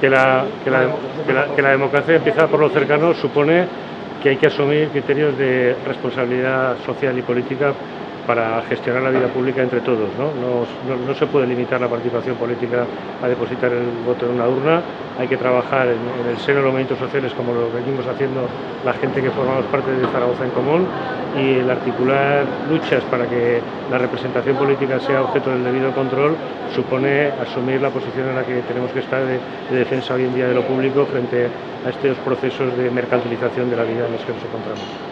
Que la, que la, que la, democracia empieza por lo cercano supone que hay que asumir criterios de responsabilidad social y política para gestionar la vida pública entre todos. No, no, no se puede limitar la participación política a depositar el voto en una urna, hay que trabajar en, el seno de los movimientos sociales como lo venimos haciendo la gente que formamos parte de Zaragoza en Común y el articular luchas para que la representación política sea objeto del debido control supone asumir la posición en la que tenemos que estar de, de defensa hoy en día de lo público frente a estos procesos de mercantilización de la vida en los que nos encontramos.